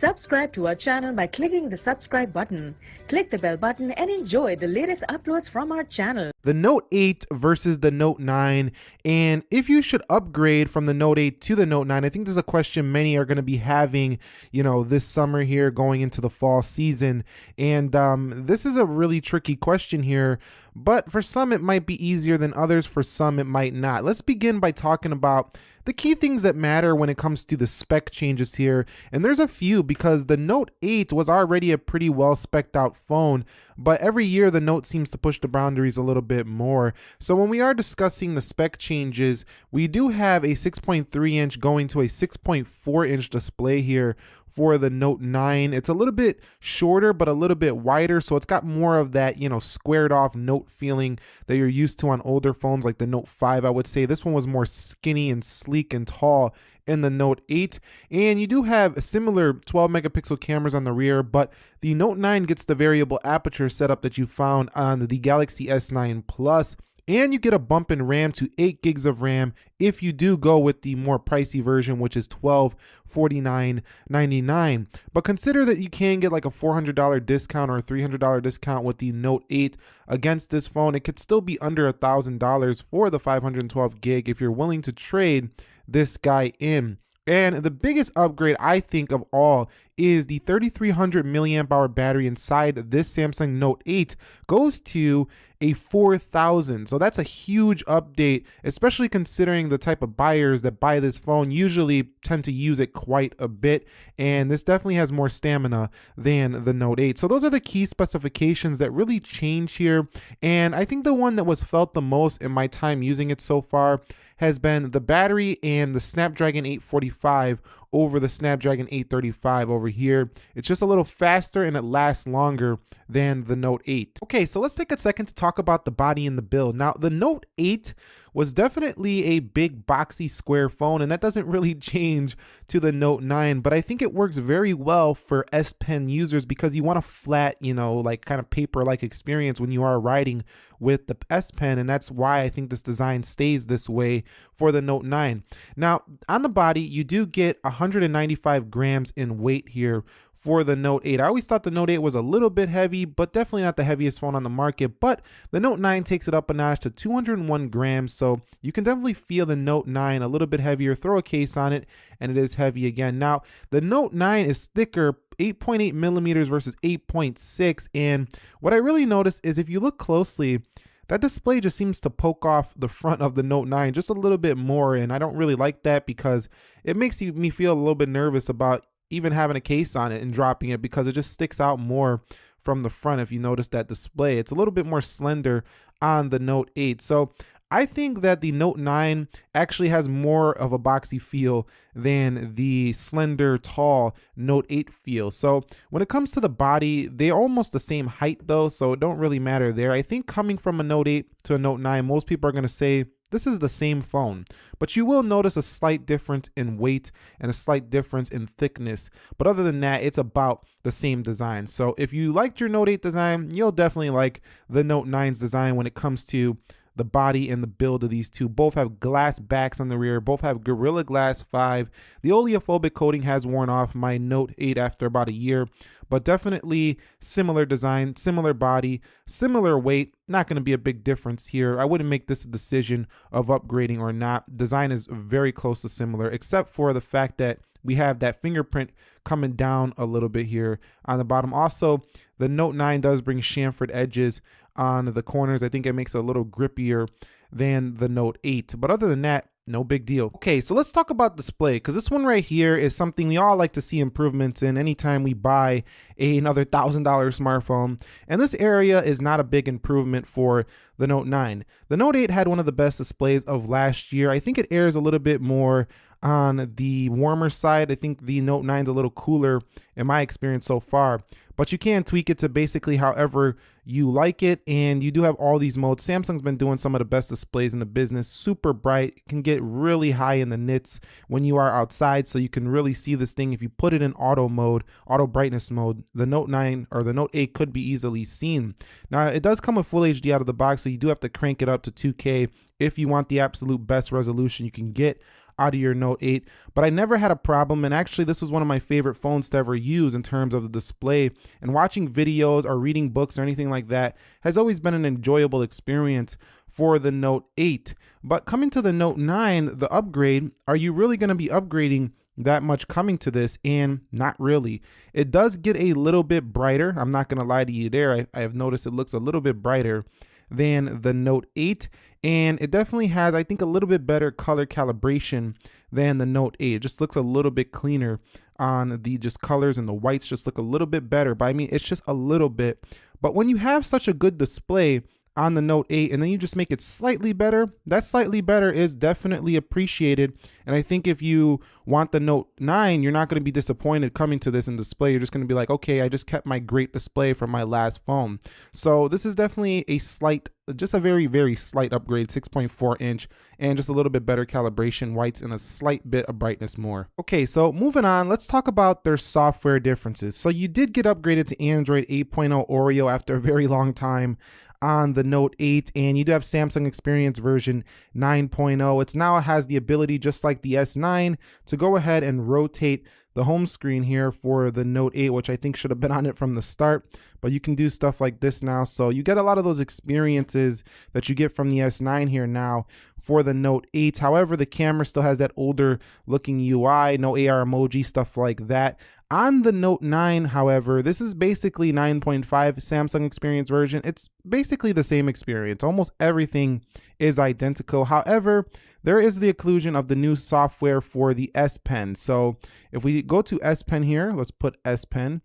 Subscribe to our channel by clicking the subscribe button. Click the bell button and enjoy the latest uploads from our channel. The Note 8 versus the Note 9, and if you should upgrade from the Note 8 to the Note 9, I think this is a question many are going to be having, you know, this summer here going into the fall season. And um, this is a really tricky question here, but for some it might be easier than others. For some it might not. Let's begin by talking about the key things that matter when it comes to the spec changes here. And there's a few because the Note 8 was already a pretty well specced out phone, but every year the Note seems to push the boundaries a little bit more. So when we are discussing the spec changes, we do have a 6.3 inch going to a 6.4 inch display here for the Note 9. It's a little bit shorter, but a little bit wider. So it's got more of that, you know, squared off Note feeling that you're used to on older phones like the Note 5, I would say. This one was more skinny and sleek and tall in the Note 8. And you do have similar 12 megapixel cameras on the rear, but the Note 9 gets the variable aperture setup that you found on the Galaxy S9 Plus and you get a bump in RAM to 8 gigs of RAM if you do go with the more pricey version, which is $1249.99. But consider that you can get like a $400 discount or a $300 discount with the Note 8 against this phone. It could still be under a $1,000 for the 512 gig if you're willing to trade this guy in. And the biggest upgrade I think of all is the 3300 milliamp hour battery inside this Samsung Note 8 goes to a 4000. So that's a huge update, especially considering the type of buyers that buy this phone usually tend to use it quite a bit. And this definitely has more stamina than the Note 8. So those are the key specifications that really change here. And I think the one that was felt the most in my time using it so far has been the battery and the Snapdragon 845 over the Snapdragon 835 over here. It's just a little faster and it lasts longer than the Note 8. Okay, so let's take a second to talk about the body and the build. Now, the Note 8 was definitely a big boxy square phone and that doesn't really change to the Note 9 but I think it works very well for S Pen users because you want a flat you know like kind of paper like experience when you are writing with the S Pen and that's why I think this design stays this way for the Note 9. Now on the body you do get 195 grams in weight here for the Note 8. I always thought the Note 8 was a little bit heavy, but definitely not the heaviest phone on the market. But the Note 9 takes it up a notch to 201 grams, so you can definitely feel the Note 9 a little bit heavier. Throw a case on it, and it is heavy again. Now, the Note 9 is thicker 8.8 millimeters versus 8.6. And what I really noticed is if you look closely, that display just seems to poke off the front of the Note 9 just a little bit more. And I don't really like that because it makes me feel a little bit nervous about even having a case on it and dropping it because it just sticks out more from the front if you notice that display. It's a little bit more slender on the Note 8. So I think that the Note 9 actually has more of a boxy feel than the slender, tall Note 8 feel. So when it comes to the body, they're almost the same height though, so it don't really matter there. I think coming from a Note 8 to a Note 9, most people are going to say this is the same phone, but you will notice a slight difference in weight and a slight difference in thickness. But other than that, it's about the same design. So if you liked your Note 8 design, you'll definitely like the Note 9's design when it comes to the body and the build of these two. Both have glass backs on the rear, both have Gorilla Glass 5. The oleophobic coating has worn off my Note 8 after about a year, but definitely similar design, similar body, similar weight. Not going to be a big difference here. I wouldn't make this a decision of upgrading or not. Design is very close to similar, except for the fact that we have that fingerprint coming down a little bit here on the bottom. Also, the Note 9 does bring chamfered edges on the corners. I think it makes it a little grippier than the Note 8. But other than that, no big deal. Okay, so let's talk about display because this one right here is something we all like to see improvements in anytime we buy a, another $1,000 smartphone. And this area is not a big improvement for the Note 9. The Note 8 had one of the best displays of last year. I think it airs a little bit more on the warmer side. I think the Note 9 is a little cooler in my experience so far, but you can tweak it to basically however you like it. And you do have all these modes. Samsung's been doing some of the best displays in the business, super bright, can get really high in the nits when you are outside. So you can really see this thing. If you put it in auto mode, auto brightness mode, the Note 9 or the Note 8 could be easily seen. Now it does come with full HD out of the box. So you do have to crank it up to 2K if you want the absolute best resolution you can get out of your Note 8, but I never had a problem. And actually, this was one of my favorite phones to ever use in terms of the display. And watching videos or reading books or anything like that has always been an enjoyable experience for the Note 8. But coming to the Note 9, the upgrade, are you really going to be upgrading that much coming to this and not really it does get a little bit brighter i'm not going to lie to you there I, I, have noticed it looks a little bit brighter than the note 8 and it definitely has i think a little bit better color calibration than the note 8 it just looks a little bit cleaner on the just colors and the whites just look a little bit better but i mean it's just a little bit. But when you have such a good display on the Note 8 and then you just make it slightly better, that slightly better is definitely appreciated. And I think if you want the Note 9, you're not going to be disappointed coming to this in display. You're just going to be like, okay, I just kept my great display from my last phone. So this is definitely a slight, just a very, very slight upgrade, 6.4 inch and just a little bit better calibration whites and a slight bit of brightness more. Okay, so moving on, let's talk about their software differences. So you did get upgraded to Android 8.0 Oreo after a very long time on the Note 8 and you do have Samsung Experience version 9.0. It's now has the ability just like the S9 to go ahead and rotate the home screen here for the Note 8, which I think should have been on it from the start, but you can do stuff like this now. So you get a lot of those experiences that you get from the S9 here now for the Note 8. However, the camera still has that older looking UI, no AR emoji, stuff like that. On the Note 9, however, this is basically 9.5 Samsung Experience version. It's basically the same experience. Almost everything is identical. However, there is the inclusion of the new software for the S Pen. So if we go to S Pen here, let's put S Pen.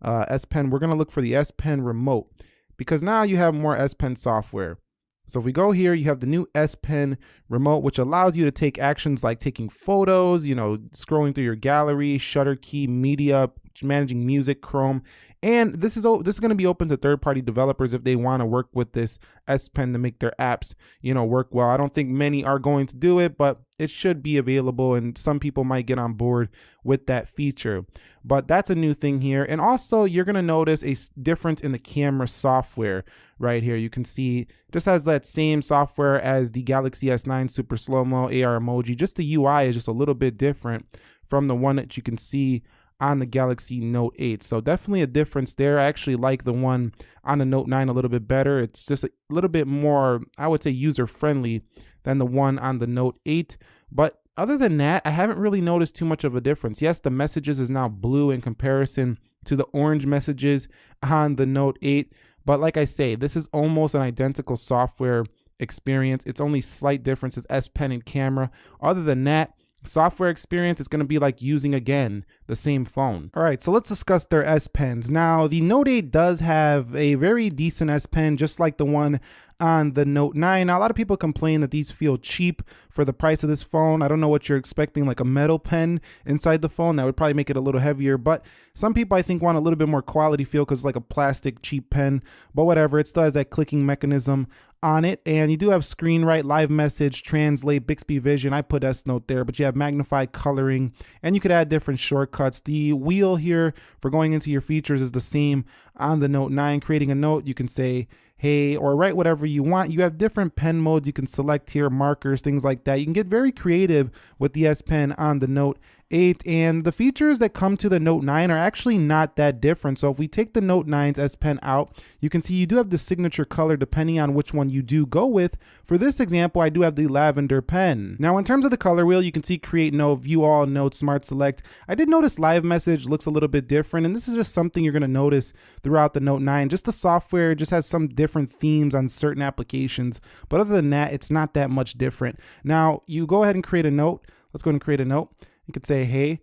Uh, S Pen, we're going to look for the S Pen remote because now you have more S Pen software. So if we go here, you have the new S Pen remote, which allows you to take actions like taking photos, you know, scrolling through your gallery, shutter key, media, managing music, Chrome. And this is all. this is going to be open to third-party developers if they want to work with this S Pen to make their apps, you know, work well. I don't think many are going to do it, but it should be available and some people might get on board with that feature. But that's a new thing here. And also you're going to notice a difference in the camera software right here. You can see just has that same software as the Galaxy S9 Super Slow-Mo AR emoji. Just the UI is just a little bit different from the one that you can see on the Galaxy Note 8. So definitely a difference there. I actually like the one on the Note 9 a little bit better. It's just a little bit more, I would say, user friendly than the one on the Note 8. But other than that, I haven't really noticed too much of a difference. Yes, the messages is now blue in comparison to the orange messages on the Note 8. But like I say, this is almost an identical software experience. It's only slight differences, S Pen and camera. Other than that, software experience is going to be like using again the same phone. All right, so let's discuss their S Pens. Now, the Note 8 does have a very decent S Pen, just like the one on the Note 9. Now, a lot of people complain that these feel cheap for the price of this phone. I don't know what you're expecting, like a metal pen inside the phone. That would probably make it a little heavier, but some people I think want a little bit more quality feel because it's like a plastic cheap pen, but whatever. It still has that clicking mechanism on it. And you do have screen write, live message, translate, Bixby Vision. I put S Note there, but you have magnified coloring and you could add different shortcuts. The wheel here for going into your features is the same on the Note 9. Creating a note, you can say, hey, or write whatever you want. You have different pen modes you can select here, markers, things like that. You can get very creative with the S Pen on the Note 8 and the features that come to the Note 9 are actually not that different. So if we take the Note 9's S Pen out, you can see you do have the signature color depending on which one you do go with. For this example, I do have the lavender pen. Now in terms of the color wheel, you can see create note, view all, note, smart select. I did notice live message looks a little bit different and this is just something you're gonna notice throughout the Note 9. Just the software just has some different themes on certain applications, but other than that, it's not that much different. Now you go ahead and create a note. Let's go ahead and create a note. You could say, hey,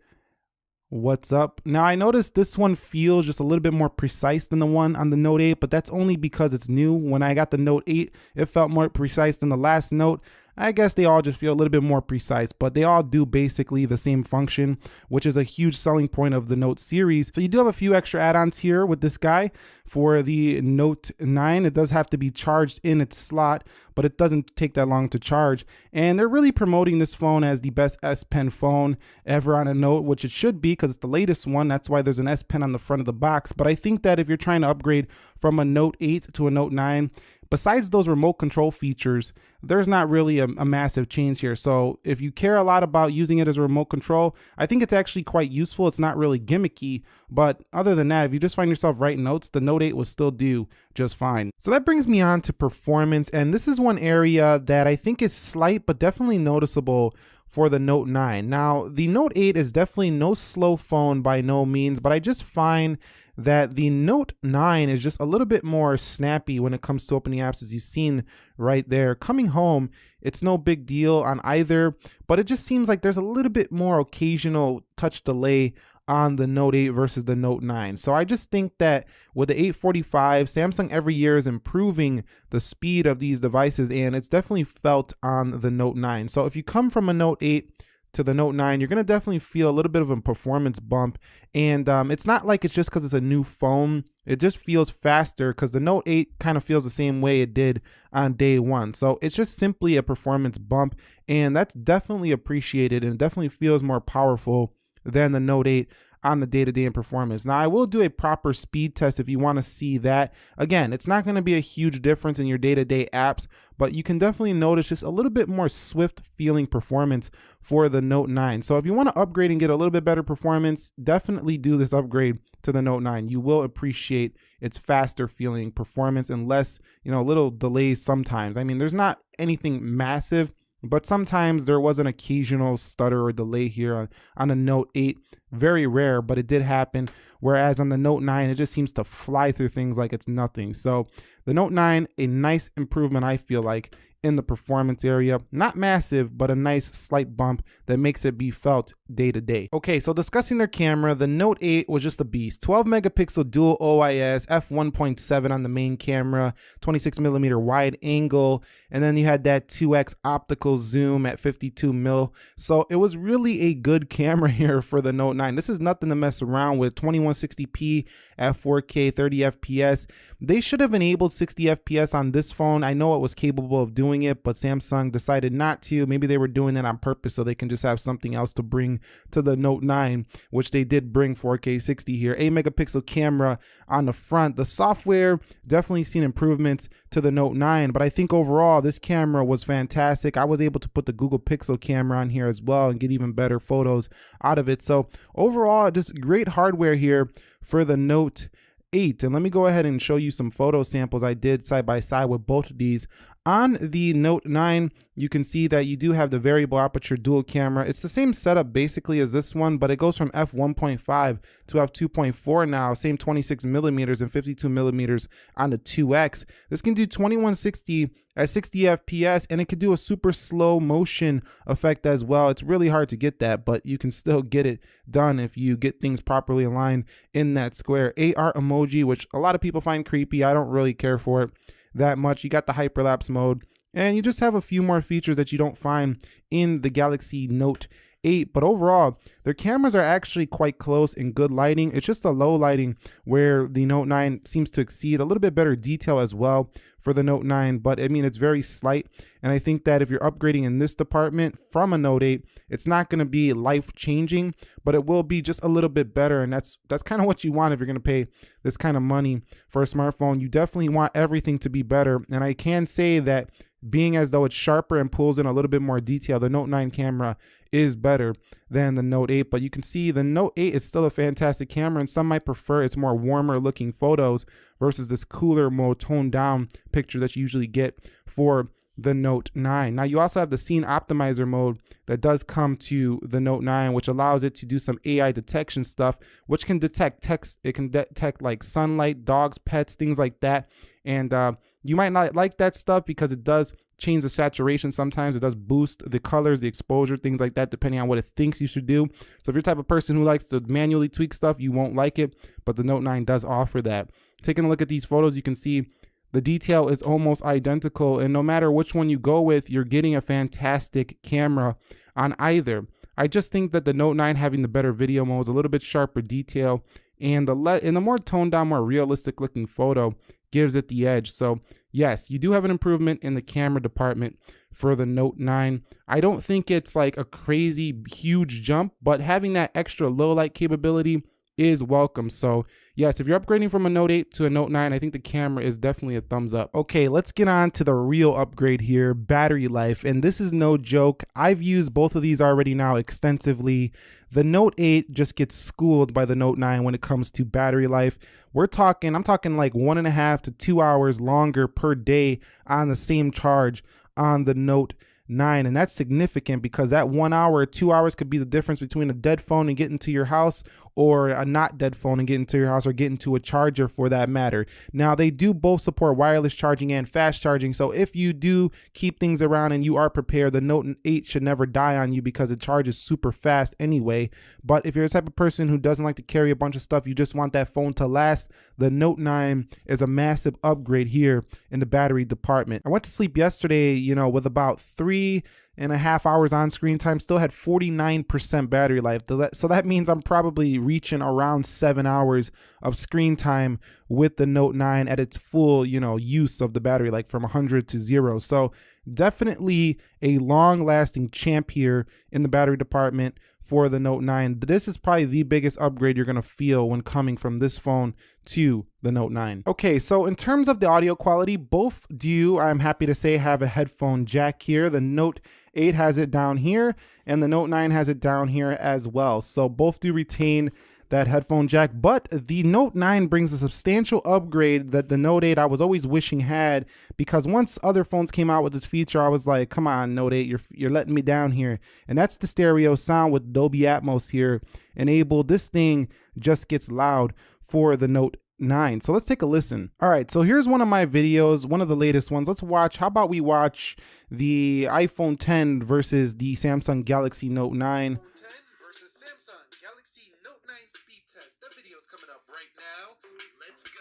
what's up? Now I noticed this one feels just a little bit more precise than the one on the Note 8, but that's only because it's new. When I got the Note 8, it felt more precise than the last Note. I guess they all just feel a little bit more precise, but they all do basically the same function, which is a huge selling point of the Note series. So you do have a few extra add-ons here with this guy. For the Note 9, it does have to be charged in its slot, but it doesn't take that long to charge. And they're really promoting this phone as the best S Pen phone ever on a Note, which it should be because it's the latest one. That's why there's an S Pen on the front of the box. But I think that if you're trying to upgrade from a Note 8 to a Note 9, besides those remote control features, there's not really a, a, massive change here. So if you care a lot about using it as a remote control, I think it's actually quite useful. It's not really gimmicky, but other than that, if you just find yourself writing notes, the Note 8 will still do just fine. So that brings me on to performance, and this is one area that I think is slight, but definitely noticeable for the Note 9. Now, the Note 8 is definitely no slow phone by no means, but I just find that the Note 9 is just a little bit more snappy when it comes to opening apps, as you've seen right there. Coming home, it's no big deal on either, but it just seems like there's a little bit more occasional touch delay on the Note 8 versus the Note 9. So I just think that with the 845, Samsung every year is improving the speed of these devices, and it's definitely felt on the Note 9. So if you come from a Note 8, to the Note 9, you're going to definitely feel a little bit of a performance bump. And um, it's not like it's just because it's a new phone. It just feels faster because the Note 8 kind of feels the same way it did on day one. So it's just simply a performance bump. And that's definitely appreciated and definitely feels more powerful than the Note 8 on the day-to-day -day performance. Now I will do a proper speed test if you want to see that. Again, it's not going to be a huge difference in your day-to-day -day apps, but you can definitely notice just a little bit more swift feeling performance for the Note 9. So if you want to upgrade and get a little bit better performance, definitely do this upgrade to the Note 9. You will appreciate its faster feeling performance and less, you know, a little delays sometimes. I mean, there's not anything massive but sometimes there was an occasional stutter or delay here on, on a Note 8. Very rare, but it did happen. Whereas on the Note 9, it just seems to fly through things like it's nothing. So the Note 9, a nice improvement, I feel like, in the performance area. Not massive, but a nice slight bump that makes it be felt day to day. Okay, so discussing their camera, the Note 8 was just a beast. 12 megapixel dual OIS, f1.7 on the main camera, 26 millimeter wide angle, and then you had that 2x optical zoom at 52 mil. So it was really a good camera here for the Note 9. This is nothing to mess around with. 2160p at 4K, 30 FPS. They should have enabled 60 FPS on this phone. I know it was capable of doing doing it, but Samsung decided not to. Maybe they were doing it on purpose so they can just have something else to bring to the Note 9, which they did bring 4K 60 here. 8 megapixel camera on the front. The software definitely seen improvements to the Note 9, but I think overall this camera was fantastic. I was able to put the Google Pixel camera on here as well and get even better photos out of it. So overall, just great hardware here for the Note 8. And let me go ahead and show you some photo samples I did side by side with both of these. On the Note 9, you can see that you do have the variable aperture dual camera. It's the same setup basically as this one, but it goes from f1.5 to f2.4 now, same 26 millimeters and 52 millimeters on the 2X. This can do 2160 at 60 FPS and it can do a super slow motion effect as well. It's really hard to get that, but you can still get it done if you get things properly aligned in that square. AR emoji, which a lot of people find creepy. I don't really care for it that much. You got the hyperlapse mode, and you just have a few more features that you don't find in the Galaxy Note 8 but overall their cameras are actually quite close in good lighting. It's just the low lighting where the note 9 seems to exceed a little bit better detail as well for the note 9 but i mean it's very slight and i think that if you're upgrading in this department from a note 8 it's not going to be life changing but it will be just a little bit better and that's that's kind of what you want if you're going to pay this kind of money for a smartphone. You definitely want everything to be better and i can say that being as though it's sharper and pulls in a little bit more detail. The Note 9 camera is better than the Note 8, but you can see the Note 8 is still a fantastic camera, and some might prefer its more warmer looking photos versus this cooler, more toned down picture that you usually get for the Note 9. Now you also have the scene optimizer mode that does come to the Note 9, which allows it to do some AI detection stuff, which can detect text. It can detect like sunlight, dogs, pets, things like that. And uh, you might not like that stuff because it does change the saturation sometimes. It does boost the colors, the exposure, things like that, depending on what it thinks you should do. So if you're type of person who likes to manually tweak stuff, you won't like it, but the Note 9 does offer that. Taking a look at these photos, you can see the detail is almost identical, and no matter which one you go with, you're getting a fantastic camera on either. I just think that the Note 9 having the better video mode is a little bit sharper detail, and the le- and the more toned down, more realistic looking photo gives it the edge. So yes, you do have an improvement in the camera department for the Note 9. I don't think it's like a crazy huge jump, but having that extra low light capability is welcome. So yes, if you're upgrading from a Note 8 to a Note 9, I think the camera is definitely a thumbs up. Okay, let's get on to the real upgrade here, battery life. And this is no joke. I've used both of these already now extensively. The Note 8 just gets schooled by the Note 9 when it comes to battery life. We're talking, I'm talking like one and a half to two hours longer per day on the same charge on the Note nine. And that's significant because that one hour, two hours could be the difference between a dead phone and getting to your house or a not dead phone and get into your house or get into a charger for that matter. Now, they do both support wireless charging and fast charging. So if you do keep things around and you are prepared, the Note 8 should never die on you because it charges super fast anyway. But if you're the type of person who doesn't like to carry a bunch of stuff, you just want that phone to last, the Note 9 is a massive upgrade here in the battery department. I went to sleep yesterday, you know, with about three and a half hours on screen time, still had 49% battery life. So that means I'm probably reaching around seven hours of screen time with the Note 9 at its full, you know, use of the battery, like from 100 to zero. So definitely a long lasting champ here in the battery department for the Note 9. This is probably the biggest upgrade you're going to feel when coming from this phone to the Note 9. Okay, so in terms of the audio quality, both do, I'm happy to say, have a headphone jack here. The Note 8 has it down here, and the Note 9 has it down here as well. So both do retain that headphone jack, but the Note 9 brings a substantial upgrade that the Note 8 I was always wishing had because once other phones came out with this feature, I was like, come on, Note 8, you're, you're letting me down here. And that's the stereo sound with Dolby Atmos here enabled. This thing just gets loud for the Note 9. So let's take a listen. All right, so here's one of my videos, one of the latest ones. Let's watch, how about we watch the iPhone 10 versus the Samsung Galaxy Note 9.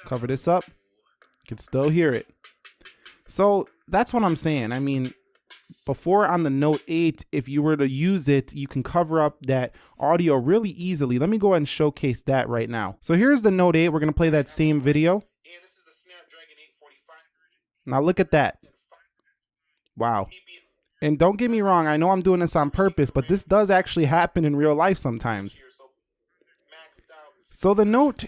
Cover this up. You can still hear it. So that's what I'm saying. I mean, before on the Note 8, if you were to use it, you can cover up that audio really easily. Let me go ahead and showcase that right now. So here's the Note 8. We're going to play that same video. Now look at that. Wow. And don't get me wrong, I know I'm doing this on purpose, but this does actually happen in real life sometimes. So the Note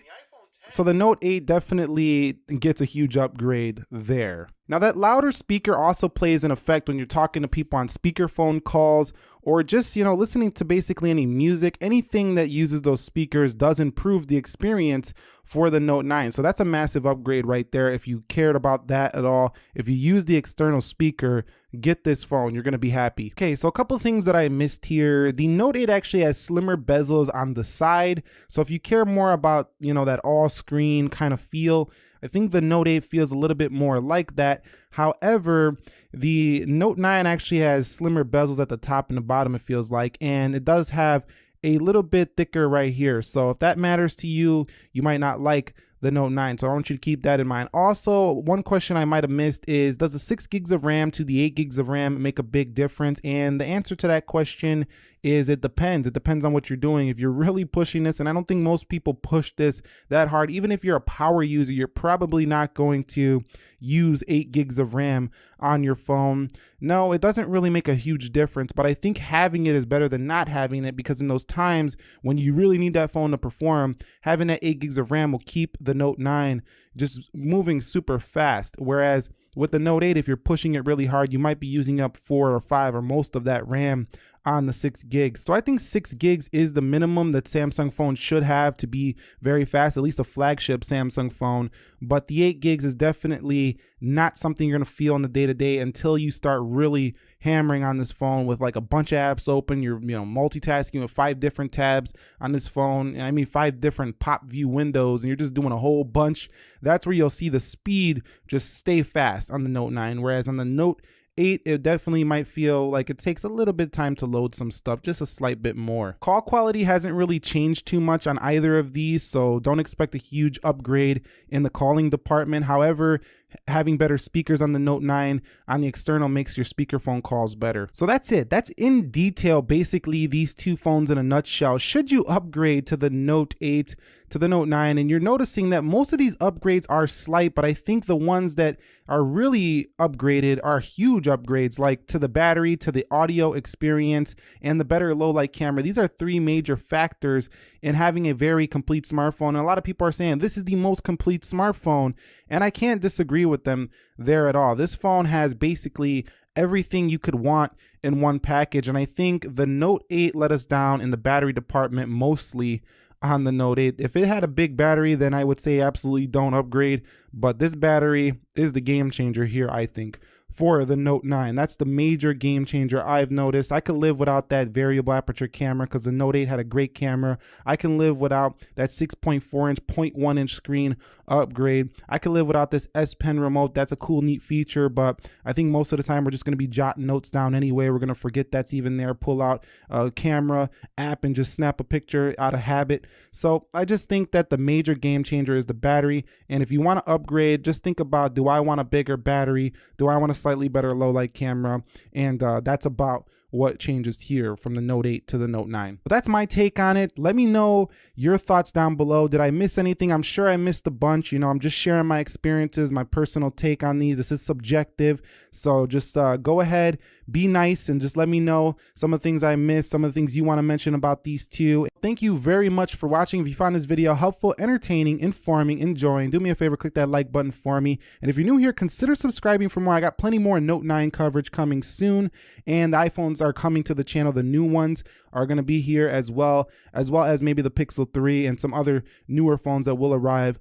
so the Note 8 definitely gets a huge upgrade there. Now that louder speaker also plays an effect when you're talking to people on speakerphone calls or just, you know, listening to basically any music, anything that uses those speakers does improve the experience for the Note 9. So that's a massive upgrade right there. If you cared about that at all, if you use the external speaker, get this phone, you're gonna be happy. Okay, so a couple things that I missed here. The Note 8 actually has slimmer bezels on the side. So if you care more about, you know, that all screen kind of feel, I think the Note 8 feels a little bit more like that. However, the Note 9 actually has slimmer bezels at the top and the bottom, it feels like, and it does have a little bit thicker right here. So if that matters to you, you might not like the Note 9. So I want you to keep that in mind. Also, one question I might have missed is, does the 6 gigs of RAM to the 8 gigs of RAM make a big difference? And the answer to that question is it depends. It depends on what you're doing. If you're really pushing this, and I don't think most people push this that hard, even if you're a power user, you're probably not going to use 8 gigs of RAM on your phone. No, it doesn't really make a huge difference, but I think having it is better than not having it because in those times when you really need that phone to perform, having that 8 gigs of RAM will keep the Note 9 just moving super fast. Whereas with the Note 8, if you're pushing it really hard, you might be using up four or five or most of that RAM on the six gigs. So I think six gigs is the minimum that Samsung phones should have to be very fast, at least a flagship Samsung phone. But the eight gigs is definitely not something you're gonna feel on the day to day until you start really hammering on this phone with like a bunch of apps open. You're you know multitasking with five different tabs on this phone. I mean five different pop view windows, and you're just doing a whole bunch. That's where you'll see the speed just stay fast on the Note 9. Whereas on the Note 8, it definitely might feel like it takes a little bit time to load some stuff, just a slight bit more. Call quality hasn't really changed too much on either of these, so don't expect a huge upgrade in the calling department. However, having better speakers on the Note 9 on the external makes your speakerphone calls better. So that's it. That's in detail basically these two phones in a nutshell. Should you upgrade to the Note 8 to the Note 9 and you're noticing that most of these upgrades are slight, but I think the ones that are really upgraded are huge upgrades like to the battery, to the audio experience and the better low light camera. These are three major factors in having a very complete smartphone. And a lot of people are saying this is the most complete smartphone. And I can't disagree with them there at all. This phone has basically everything you could want in one package. And I think the Note 8 let us down in the battery department mostly on the Note 8. If it had a big battery, then I would say absolutely don't upgrade. But this battery is the game changer here, I think for the Note 9. That's the major game changer I've noticed. I could live without that variable aperture camera because the Note 8 had a great camera. I can live without that 6.4 inch, 0.1 inch screen upgrade. I can live without this S Pen remote. That's a cool, neat feature, but I think most of the time we're just going to be jotting notes down anyway. We're going to forget that's even there, pull out a camera app and just snap a picture out of habit. So I just think that the major game changer is the battery. And if you want to upgrade, just think about do I want a bigger battery? Do I want to slightly better low light camera, and uh, that's about what changes here from the Note 8 to the Note 9. But that's my take on it. Let me know your thoughts down below. Did I miss anything? I'm sure I missed a bunch. You know, I'm just sharing my experiences, my personal take on these. This is subjective. So just uh, go ahead, be nice, and just let me know some of the things I missed, some of the things you want to mention about these two. Thank you very much for watching. If you found this video helpful, entertaining, informing, enjoying, do me a favor, click that like button for me. And if you're new here, consider subscribing for more. I got plenty more Note 9 coverage coming soon, and the iPhones are coming to the channel. The new ones are going to be here as well, as well as maybe the Pixel 3 and some other newer phones that will arrive